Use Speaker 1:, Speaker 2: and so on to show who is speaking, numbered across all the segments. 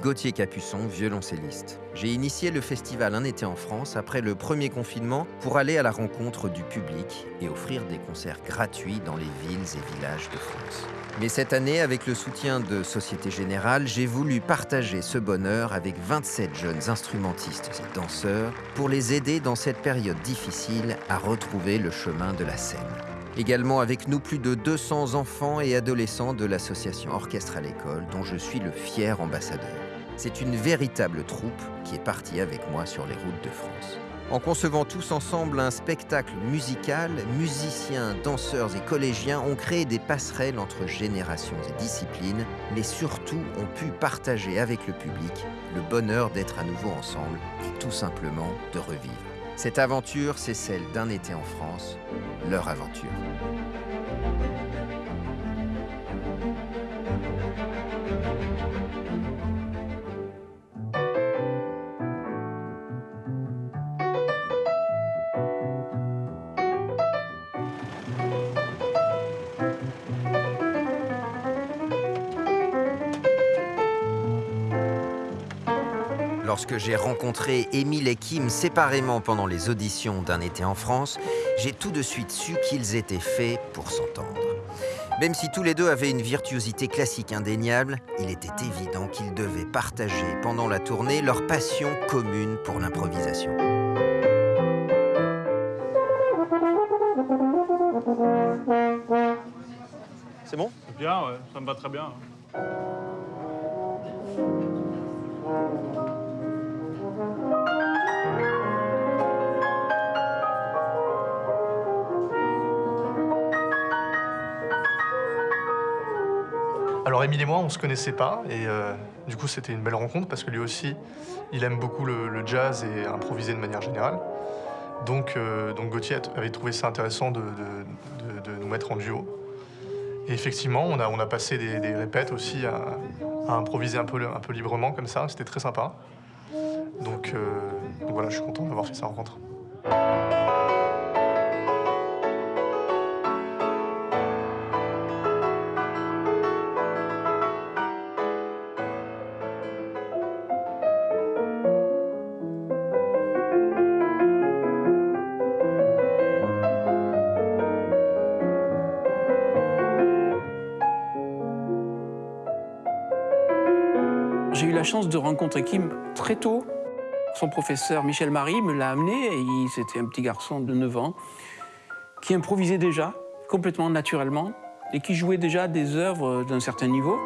Speaker 1: Gauthier Capuçon, violoncelliste. J'ai initié le festival Un été en France après le premier confinement pour aller à la rencontre du public et offrir des concerts gratuits dans les villes et villages de France. Mais cette année, avec le soutien de Société Générale, j'ai voulu partager ce bonheur avec 27 jeunes instrumentistes et danseurs pour les aider dans cette période difficile à retrouver le chemin de la scène. Également avec nous plus de 200 enfants et adolescents de l'association Orchestre à l'école dont je suis le fier ambassadeur. C'est une véritable troupe qui est partie avec moi sur les routes de France. En concevant tous ensemble un spectacle musical, musiciens, danseurs et collégiens ont créé des passerelles entre générations et disciplines, mais surtout ont pu partager avec le public le bonheur d'être à nouveau ensemble et tout simplement de revivre. Cette aventure, c'est celle d'un été en France, leur aventure. Lorsque j'ai rencontré Émile et Kim séparément pendant les auditions d'un été en France, j'ai tout de suite su qu'ils étaient faits pour s'entendre. Même si tous les deux avaient une virtuosité classique indéniable, il était évident qu'ils devaient partager pendant la tournée leur passion commune pour l'improvisation.
Speaker 2: C'est bon?
Speaker 3: Bien, ouais, ça me va très bien.
Speaker 4: Alors Émile et moi, on se connaissait pas et euh, du coup c'était une belle rencontre parce que lui aussi, il aime beaucoup le, jazz et improviser de manière générale. Donc, euh, donc Gauthier avait trouvé ça intéressant de, nous mettre en duo. Et effectivement, on a, passé des, des répètes aussi à, à improviser un peu, un peu librement comme ça, c'était très sympa. Donc, euh, donc voilà, je suis content d'avoir fait sa rencontre.
Speaker 5: Chance de rencontrer Kim très tôt. Son professeur Michel Marie me l'a amené et c'était un petit garçon de 9 ans qui improvisait déjà complètement naturellement et qui jouait déjà des œuvres d'un certain niveau.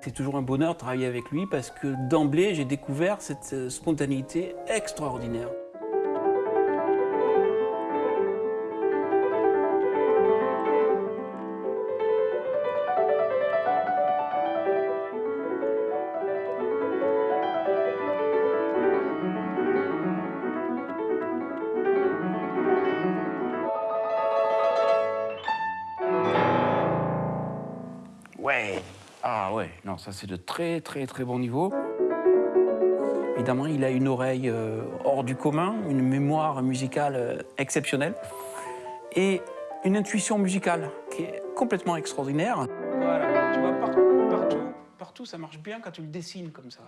Speaker 5: C'est toujours un bonheur de travailler avec lui parce que d'emblée, j'ai découvert cette euh, spontanéité extraordinaire. Ouais. Ah ouais, non, ça c'est de très très très bon niveau. Évidemment, il a une oreille euh, hors du commun, une mémoire musicale euh, exceptionnelle et une intuition musicale qui est complètement extraordinaire. Voilà, tu vois, partout, partout, partout, ça marche bien quand tu le dessines comme ça.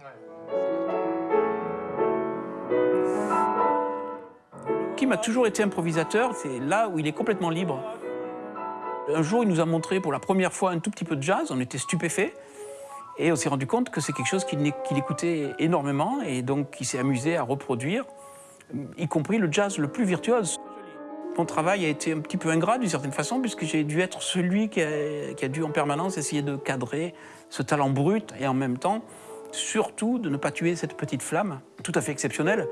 Speaker 5: Kim a toujours été improvisateur, c'est là où il est complètement libre. Un jour, il nous a montré pour la première fois un tout petit peu de jazz, on était stupéfaits. Et on s'est rendu compte que c'est quelque chose qu'il écoutait énormément et donc il s'est amusé à reproduire, y compris le jazz le plus virtuose. Mon travail a été un petit peu ingrat d'une certaine façon, puisque j'ai dû être celui qui a dû en permanence essayer de cadrer ce talent brut et en même temps, surtout, de ne pas tuer cette petite flamme tout à fait exceptionnelle.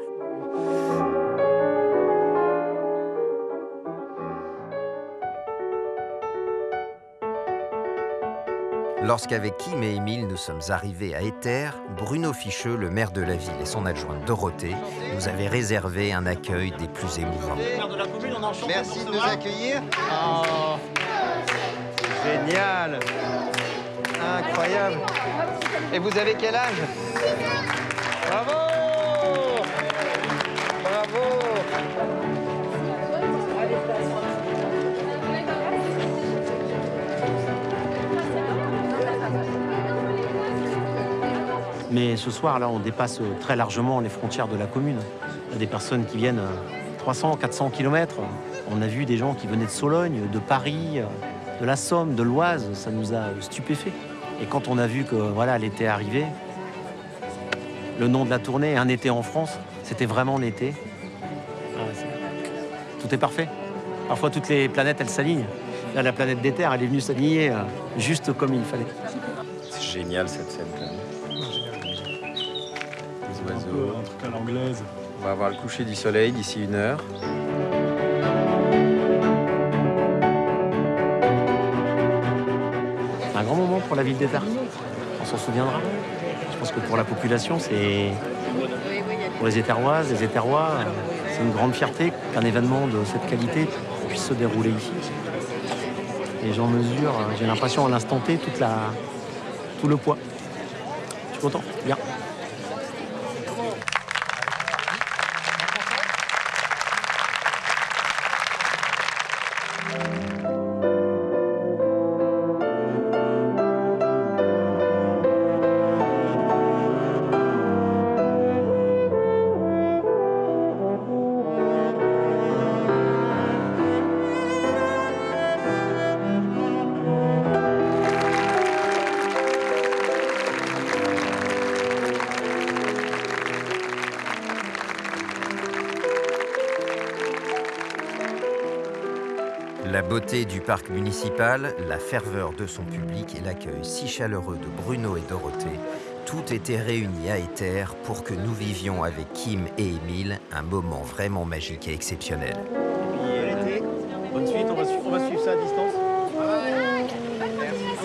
Speaker 1: Lorsqu'avec Kim et Émile nous sommes arrivés à Éther, Bruno Ficheux, le maire de la ville et son adjointe Dorothée, nous avaient réservé un accueil des plus émouvants.
Speaker 2: Merci de nous accueillir. Génial. Incroyable. Et vous avez quel âge?
Speaker 6: Mais ce soir, là, on dépasse très largement les frontières de la commune. Il y a des personnes qui viennent 300, 400 km. On a vu des gens qui venaient de Sologne, de Paris, de la Somme, de l'Oise. Ça nous a stupéfaits. Et quand on a vu que voilà, l'été arrivait, le nom de la tournée, Un été en France, c'était vraiment l'été. Ah Tout est parfait. Parfois, toutes les planètes, elles s'alignent. Là, la planète des Terres, elle est venue s'aligner euh, juste comme il fallait.
Speaker 2: C'est génial cette scène. Les
Speaker 3: Un
Speaker 2: oiseaux.
Speaker 3: peu un truc à l'anglaise.
Speaker 2: On va avoir le coucher du soleil d'ici une heure.
Speaker 6: C'est un grand moment pour la ville d'État. On s'en souviendra. Je pense que pour la population, c'est. Pour les Éterroises, les Éterrois, c'est une grande fierté qu'un événement de cette qualité puisse se dérouler ici. Et j'en mesure, j'ai l'impression à l'instant T, toute la... tout le poids. Je suis content, bien.
Speaker 1: Beauté du parc municipal, la ferveur de son public et l'accueil si chaleureux de Bruno et Dorothée, tout était réuni à Éther pour que nous vivions avec Kim et Émile un moment vraiment magique et exceptionnel.
Speaker 6: Bonne suite, on va, suivre, on va suivre ça à distance.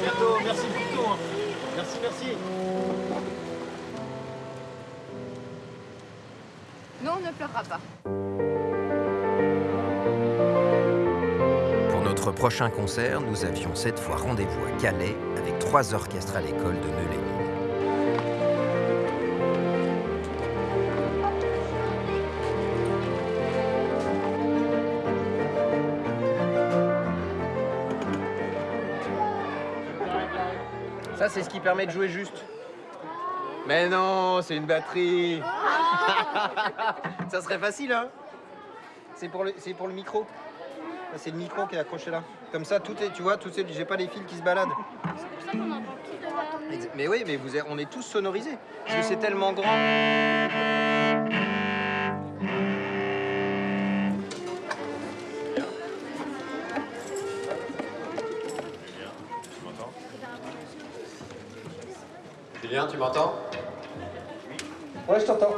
Speaker 6: bientôt, merci beaucoup. Merci, merci.
Speaker 7: Non, on ne pleurera pas.
Speaker 1: Notre prochain concert, nous avions cette fois rendez-vous à Calais avec trois orchestres à l'école de Neu-les-Mines.
Speaker 2: Ça, c'est ce qui permet de jouer juste. Mais non, c'est une batterie. ça serait facile, hein C'est pour le, c'est pour le micro. C'est le micro qui est accroché là. Comme ça, tout est, tu vois, tout est, j'ai pas les fils qui se baladent. Ex- Mais oui, mais vous, êtes- on est tous sonorisés. Parce que c'est tellement grand. Julien, tu m'entends?
Speaker 8: Ouais, je t'entends.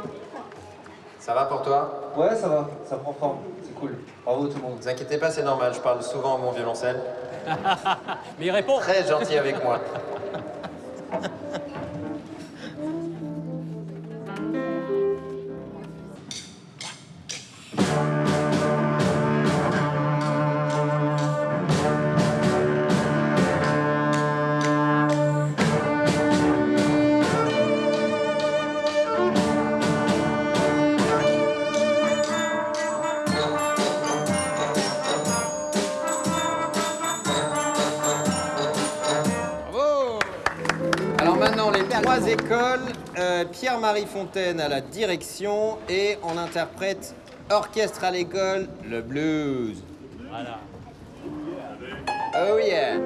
Speaker 2: Ça va pour toi?
Speaker 8: Ouais, ça va, ça prend forme. Cool. Bravo tout le monde.
Speaker 2: Ne vous inquiétez pas, c'est normal, je parle souvent à mon violoncelle.
Speaker 5: Mais il répond.
Speaker 2: Très gentil avec moi. Trois écoles. euh, Pierre-Marie Fontaine à la direction et on interprète orchestre à l'école, le blues. Voilà. Oh yeah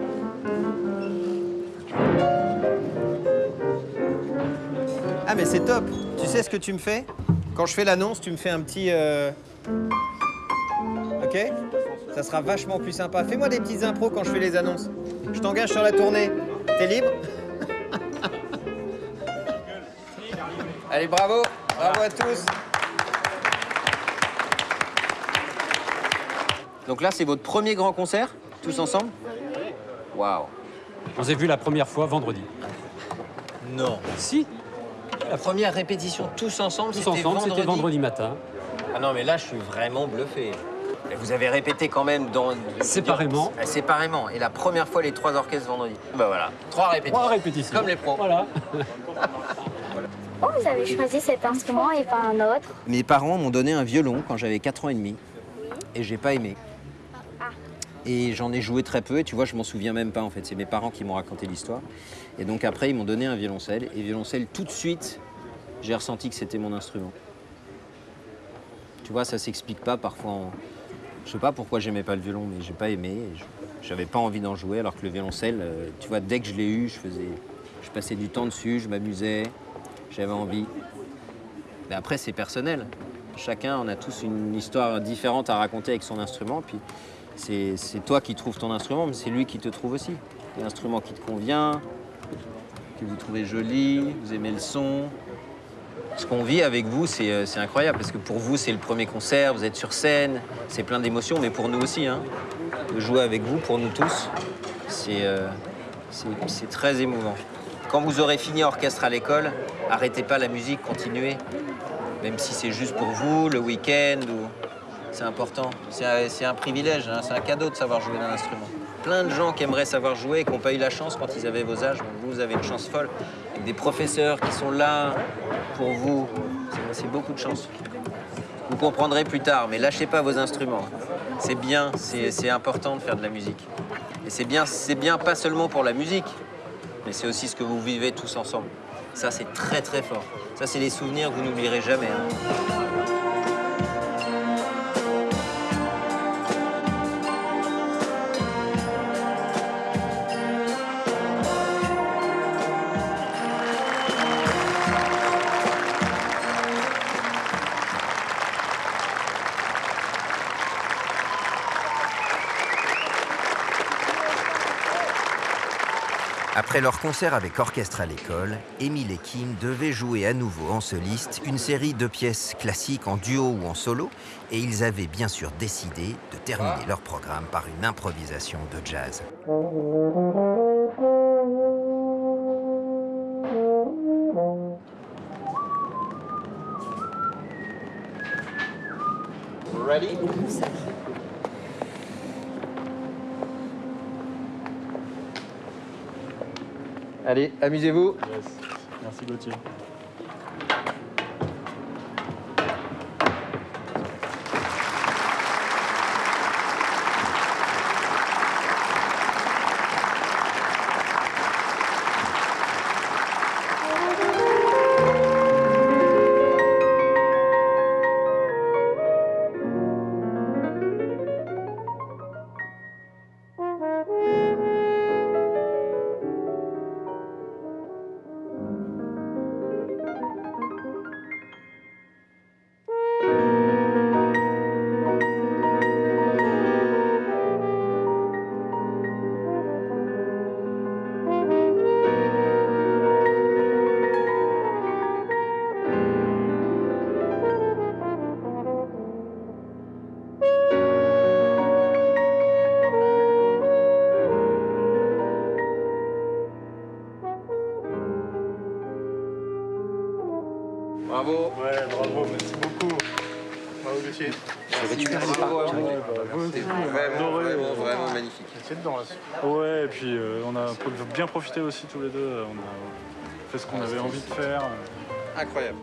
Speaker 2: mais c'est top. Tu sais ce que tu me fais? Quand je fais l'annonce, tu me fais un petit. euh, Ok? Ça sera vachement plus sympa. Fais-moi des petites impros quand je fais les annonces. Je t'engage sur la tournée. T'es libre? Allez, bravo Bravo à tous Donc là, c'est votre premier grand concert, tous ensemble Waouh
Speaker 9: On s'est vu la première fois vendredi.
Speaker 2: Non
Speaker 9: Si,
Speaker 2: La première répétition tous ensemble,
Speaker 9: tous
Speaker 2: c'était
Speaker 9: ensemble, c'était vendredi matin.
Speaker 2: Ah non, mais là, je suis vraiment bluffé. Et vous avez répété quand même dans...
Speaker 9: Séparément.
Speaker 2: Ah, Séparément. Et la première fois, les trois orchestres vendredi. Bah voilà, trois répétitions.
Speaker 9: Trois répétitions.
Speaker 2: Comme les pros.
Speaker 9: Voilà.
Speaker 10: Pourquoi vous avez choisi cet instrument et pas un autre
Speaker 2: Mes parents m'ont donné un violon quand j'avais 4 ans et demi. Et j'ai pas aimé. Et j'en ai joué très peu, et tu vois, je m'en souviens même pas en fait. C'est mes parents qui m'ont raconté l'histoire. Et donc après, ils m'ont donné un violoncelle. Et violoncelle, tout de suite, j'ai ressenti que c'était mon instrument. Tu vois, ça s'explique pas parfois. en- Je sais pas pourquoi j'aimais pas le violon, mais j'ai pas aimé. J'avais pas envie d'en jouer, alors que le violoncelle, euh, tu vois, dès que je l'ai eu, je faisais, je passais du temps dessus, je m'amusais, j'avais envie. Mais après, c'est personnel. Chacun, on a tous une histoire différente à raconter avec son instrument. Puis c'est toi qui trouves ton instrument, mais c'est lui qui te trouve aussi. L'instrument qui te convient, que vous trouvez joli, vous aimez le son. Ce qu'on vit avec vous, c'est euh, c'est incroyable parce que pour vous, c'est le premier concert, vous êtes sur scène, c'est plein d'émotions, mais pour nous aussi. Hein, de jouer avec vous, pour nous tous, c'est euh, très émouvant. Quand vous aurez fini orchestre à l'école, arrêtez pas la musique, continuez. Même si c'est juste pour vous, le week-end, c'est important. C'est un, privilège, hein, c'est un cadeau de savoir jouer d'un instrument. Plein de gens qui aimeraient savoir jouer et qui n'ont pas eu la chance quand ils avaient vos âges. Vous, avez une chance folle. Avec des professeurs qui sont là pour vous. C'est- beaucoup de chance. Vous comprendrez plus tard, mais lâchez pas vos instruments. C'est bien, c'est important de faire de la musique. Et c'est bien, c'est bien pas seulement pour la musique, mais c'est aussi ce que vous vivez tous ensemble. Ça, c'est très très fort. Ça, c'est des souvenirs que vous n'oublierez jamais. hein.
Speaker 1: Après leur concert avec orchestre à l'école, Émile et Kim devaient jouer à nouveau en soliste une série de pièces classiques en duo ou en solo, et ils avaient bien sûr décidé de terminer leur programme par une improvisation de jazz.
Speaker 2: Ready? Allez, amusez-vous.
Speaker 3: Merci Gauthier.
Speaker 2: Bravo.
Speaker 4: Ouais, bravo, merci beaucoup. Bravo, Gauthier.
Speaker 2: C'était vraiment, vraiment,
Speaker 3: euh,
Speaker 2: vraiment magnifique.
Speaker 4: C'est dedans, là.
Speaker 3: Ouais, et puis euh, on a bien profité aussi tous les deux. On a fait ce qu'on avait envie de faire.
Speaker 2: Incroyable.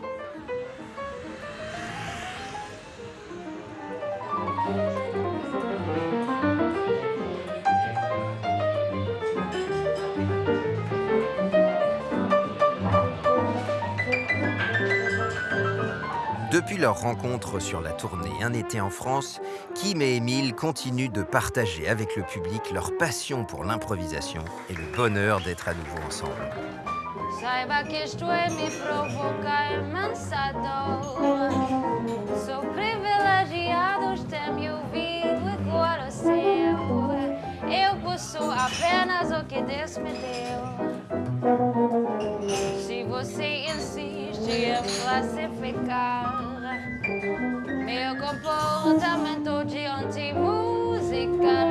Speaker 1: Depuis leur rencontre sur la tournée Un été en France, Kim et Émile continuent de partager avec le public leur passion pour l'improvisation et le bonheur d'être à nouveau ensemble.
Speaker 5: comportamento de anti-musical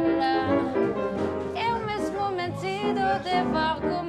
Speaker 5: Eu mesmo metido de barco